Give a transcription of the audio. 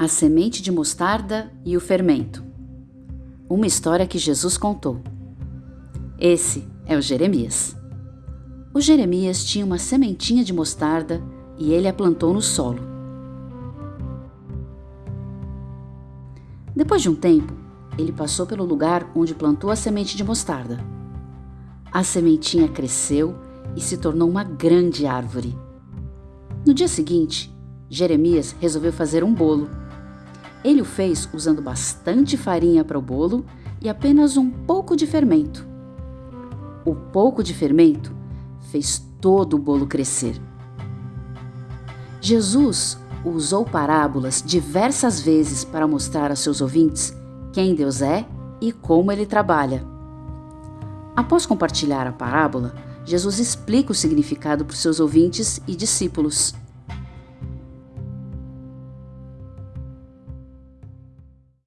A semente de mostarda e o fermento. Uma história que Jesus contou. Esse é o Jeremias. O Jeremias tinha uma sementinha de mostarda e ele a plantou no solo. Depois de um tempo, ele passou pelo lugar onde plantou a semente de mostarda. A sementinha cresceu e se tornou uma grande árvore. No dia seguinte, Jeremias resolveu fazer um bolo ele o fez usando bastante farinha para o bolo e apenas um pouco de fermento. O pouco de fermento fez todo o bolo crescer. Jesus usou parábolas diversas vezes para mostrar a seus ouvintes quem Deus é e como ele trabalha. Após compartilhar a parábola, Jesus explica o significado para os seus ouvintes e discípulos.